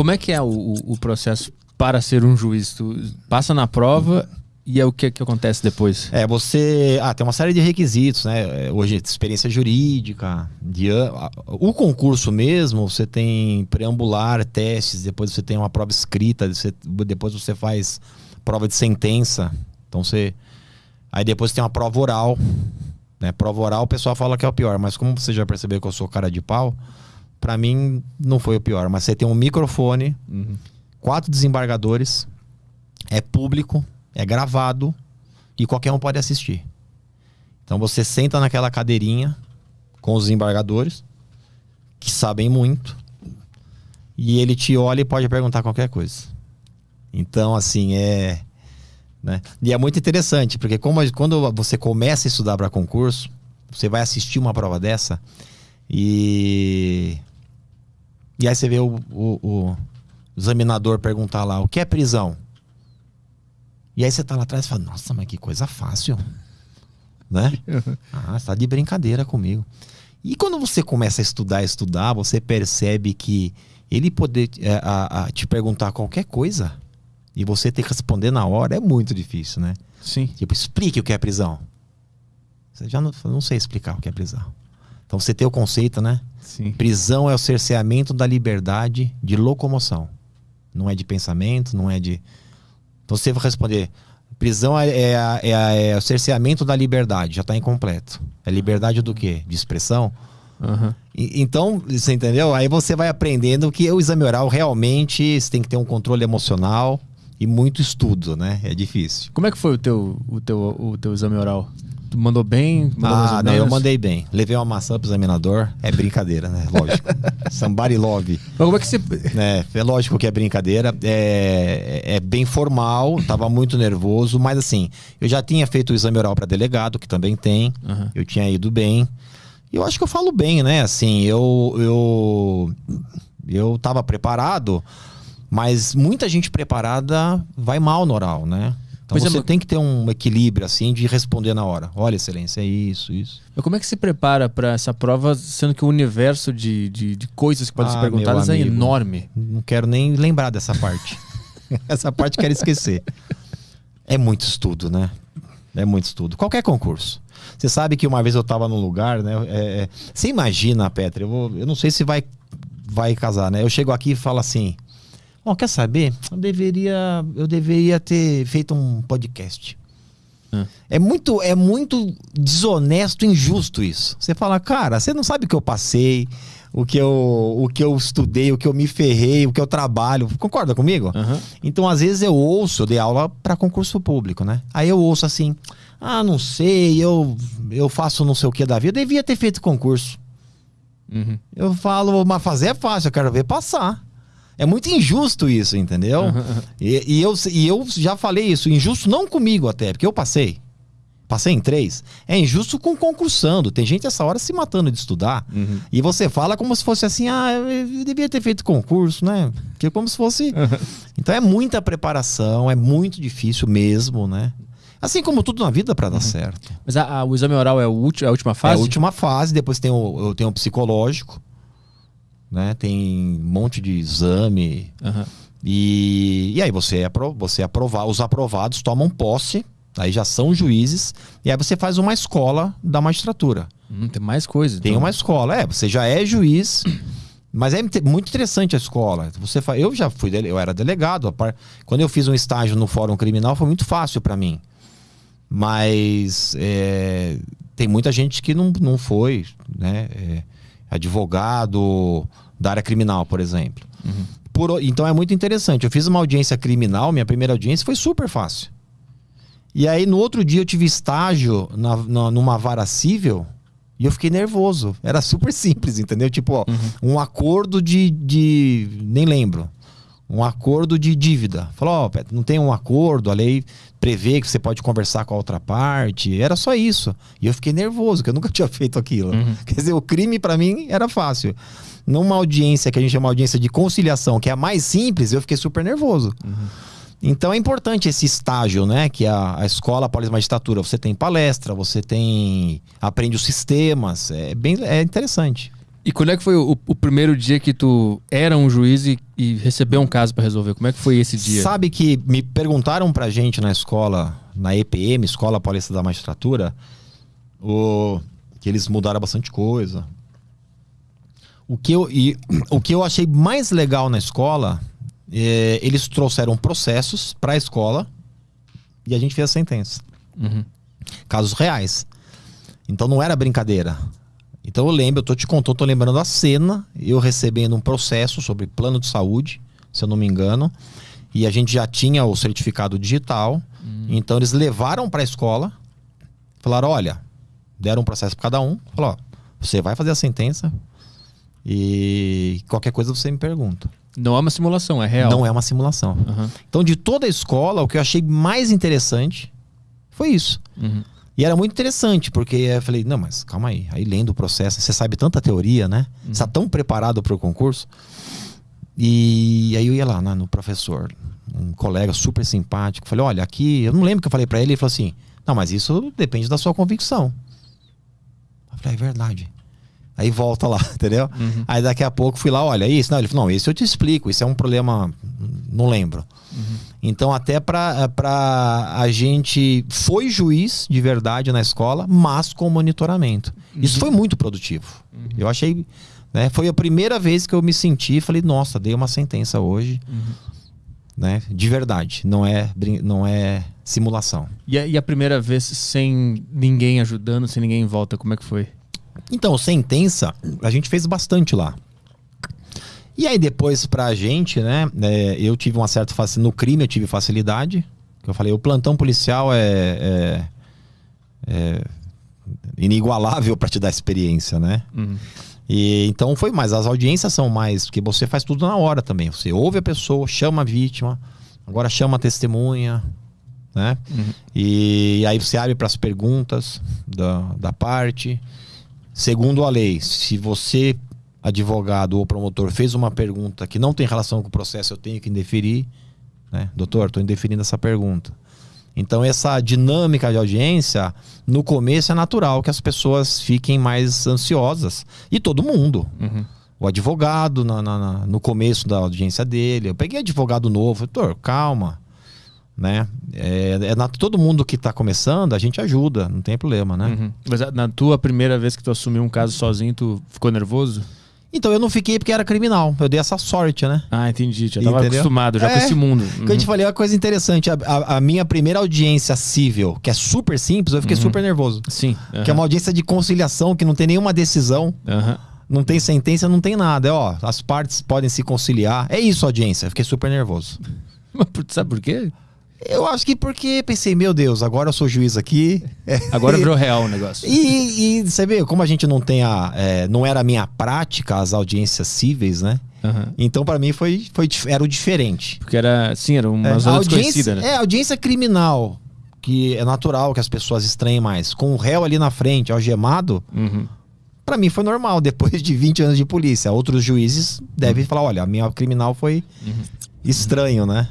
como é que é o, o processo para ser um juiz? Tu passa na prova e é o que, que acontece depois? É, você. Ah, tem uma série de requisitos, né? Hoje, experiência jurídica, de, o concurso mesmo, você tem preambular, testes, depois você tem uma prova escrita, você, depois você faz prova de sentença. Então você. Aí depois tem uma prova oral. Né? Prova oral, o pessoal fala que é o pior, mas como você já percebeu que eu sou cara de pau, para mim não foi o pior. Mas você tem um microfone, uhum. quatro desembargadores, é público, é gravado e qualquer um pode assistir. Então você senta naquela cadeirinha com os desembargadores, que sabem muito, e ele te olha e pode perguntar qualquer coisa. Então, assim, é. Né? E é muito interessante, porque como, quando você começa a estudar para concurso, você vai assistir uma prova dessa e. E aí você vê o, o, o examinador perguntar lá: o que é prisão? E aí você tá lá atrás e fala: nossa, mas que coisa fácil. Né? Ah, você tá de brincadeira comigo. E quando você começa a estudar, estudar, você percebe que ele poder é, a, a, te perguntar qualquer coisa e você ter que responder na hora é muito difícil, né? Sim. Tipo, explique o que é prisão. Você já não, não sei explicar o que é prisão. Então você tem o conceito, né? Sim. Prisão é o cerceamento da liberdade de locomoção. Não é de pensamento, não é de. Então você vai responder. Prisão é, é, é, é o cerceamento da liberdade, já está incompleto. É liberdade do quê? De expressão? Uhum. E, então, você entendeu? Aí você vai aprendendo que o exame oral realmente você tem que ter um controle emocional e muito estudo, né? É difícil. Como é que foi o teu, o teu, o teu exame oral? Mandou bem? Mandou ah, não, eu mandei bem. Levei uma maçã pro examinador. É brincadeira, né? Lógico. Somebody love. Mas como é que você. É, é lógico que é brincadeira. É, é bem formal, tava muito nervoso, mas assim, eu já tinha feito o exame oral para delegado, que também tem. Uhum. Eu tinha ido bem. E eu acho que eu falo bem, né? Assim, eu. Eu, eu tava preparado mas muita gente preparada vai mal no oral, né? Então pois é, você é, tem que ter um equilíbrio assim de responder na hora. Olha, excelência, é isso, isso. Mas como é que se prepara para essa prova, sendo que o universo de, de, de coisas que podem ah, ser perguntadas é enorme? Não quero nem lembrar dessa parte. essa parte quero esquecer. É muito estudo, né? É muito estudo. Qualquer concurso. Você sabe que uma vez eu estava num lugar, né? É, é, você imagina, Petra, eu, vou, eu não sei se vai, vai casar, né? Eu chego aqui e falo assim Bom, quer saber? Eu deveria, eu deveria ter feito um podcast. É. é muito, é muito desonesto, injusto isso. Você fala, cara, você não sabe o que eu passei, o que eu, o que eu estudei, o que eu me ferrei, o que eu trabalho. Concorda comigo? Uhum. Então, às vezes eu ouço, eu dei aula para concurso público, né? Aí eu ouço assim: "Ah, não sei, eu eu faço não sei o que da vida, eu devia ter feito concurso". Uhum. Eu falo, mas fazer é fácil, eu quero ver passar. É muito injusto isso, entendeu? e, e, eu, e eu já falei isso, injusto não comigo até, porque eu passei. Passei em três. É injusto com concursando. Tem gente essa hora se matando de estudar. Uhum. E você fala como se fosse assim: ah, eu devia ter feito concurso, né? Que como se fosse. Então é muita preparação, é muito difícil mesmo, né? Assim como tudo na vida para dar uhum. certo. Mas a, a, o exame oral é, o é a última fase? É a última fase, depois tem o, eu tenho o psicológico né? Tem um monte de exame. Uhum. E, e aí você é, você aprovar, os aprovados tomam posse, aí já são juízes, e aí você faz uma escola da magistratura. Hum, tem mais coisas. Tem então. uma escola, é, você já é juiz. Mas é muito interessante a escola. Você fa... Eu já fui, eu era delegado. Quando eu fiz um estágio no Fórum Criminal foi muito fácil para mim. Mas é... tem muita gente que não, não foi, né? É advogado da área criminal, por exemplo. Uhum. Por, então é muito interessante. Eu fiz uma audiência criminal, minha primeira audiência foi super fácil. E aí no outro dia eu tive estágio na, na, numa vara civil e eu fiquei nervoso. Era super simples, entendeu? Tipo, ó, uhum. um acordo de, de. Nem lembro um acordo de dívida. Falou, ó, oh, não tem um acordo, a lei prevê que você pode conversar com a outra parte. Era só isso. E eu fiquei nervoso, que eu nunca tinha feito aquilo. Uhum. Quer dizer, o crime para mim era fácil. Numa audiência que a gente chama de audiência de conciliação, que é a mais simples, eu fiquei super nervoso. Uhum. Então é importante esse estágio, né? Que a, a escola pós-magistratura. Você tem palestra, você tem. aprende os sistemas. É bem é interessante. E quando é que foi o, o primeiro dia que tu era um juiz e, e recebeu um caso para resolver? Como é que foi esse dia? Sabe que me perguntaram pra gente na escola, na EPM, Escola Paulista da Magistratura, o, que eles mudaram bastante coisa. O que eu, e, o que eu achei mais legal na escola, é, eles trouxeram processos pra escola e a gente fez a sentença. Uhum. Casos reais. Então não era brincadeira. Então eu lembro, eu tô te contando, tô lembrando a cena, eu recebendo um processo sobre plano de saúde, se eu não me engano, e a gente já tinha o certificado digital. Então eles levaram para a escola, falaram: olha, deram um processo para cada um, falou: você vai fazer a sentença e qualquer coisa você me pergunta. Não é uma simulação, é real. Não é uma simulação. Aham. Então, de toda a escola, o que eu achei mais interessante foi isso. Uhum. E era muito interessante, porque eu falei, não, mas calma aí. Aí lendo o processo, você sabe tanta teoria, né? Você está tão preparado para o concurso. E aí eu ia lá né, no professor, um colega super simpático. Falei, olha, aqui, eu não lembro o que eu falei para ele. Ele falou assim, não, mas isso depende da sua convicção. Eu falei, é verdade. Aí volta lá, entendeu? Uhum. Aí daqui a pouco fui lá, olha, isso. Não, ele falou, não, isso eu te explico, isso é um problema, não lembro. Então, até pra, pra a gente foi juiz de verdade na escola, mas com monitoramento. Isso foi muito produtivo. Eu achei. Né, foi a primeira vez que eu me senti falei, nossa, dei uma sentença hoje. Né, de verdade. Não é, não é simulação. E, a, e a primeira vez sem ninguém ajudando, sem ninguém em volta, como é que foi? Então, sentença, a gente fez bastante lá. E aí depois pra gente, né, é, eu tive uma certa facilidade, no crime eu tive facilidade, que eu falei, o plantão policial é, é- é inigualável pra te dar experiência, né? Uhum. E então foi mais, as audiências são mais, porque você faz tudo na hora também. Você ouve a pessoa, chama a vítima, agora chama a testemunha, né? Uhum. E aí você abre para as perguntas da, da parte. Segundo a lei, se você, advogado ou promotor, fez uma pergunta que não tem relação com o processo, eu tenho que indeferir. Né? Doutor, estou indeferindo essa pergunta. Então, essa dinâmica de audiência, no começo é natural que as pessoas fiquem mais ansiosas. E todo mundo. Uhum. O advogado, na- na- na- no começo da audiência dele. Eu peguei advogado novo. Doutor, calma. Né? É, é na- todo mundo que está começando, a gente ajuda, não tem problema, né? Uhum. Mas a- na tua primeira vez que tu assumiu um caso sozinho, tu ficou nervoso? Então eu não fiquei porque era criminal. Eu dei essa sorte, né? Ah, entendi. Já tava Entendeu? acostumado já com É, esse mundo. Que eu te falei uma coisa interessante. A, a- a minha primeira audiência civil, que é super simples, eu fiquei super nervoso. Sim. Que é uma audiência de conciliação, que não tem nenhuma decisão, não tem sentença, não tem nada. É, ó, as partes podem se conciliar. É isso audiência. Eu fiquei super nervoso. Mas por- sabe por quê? Eu acho que porque pensei, meu Deus, agora eu sou juiz aqui. Agora virou real o negócio. E, e você vê, como a gente não tem a. é, não era a minha prática as audiências cíveis, né? Aham. Então, pra mim, foi, foi, era o diferente. Porque era, sim, era uma É, zona audiência, né? é, audiência criminal, que é natural que as pessoas estranhem mais. Com o réu ali na frente, algemado, Uhum. pra mim foi normal, depois de 20 anos de polícia. Outros juízes devem falar: olha, a minha criminal foi Uhum. estranho, né?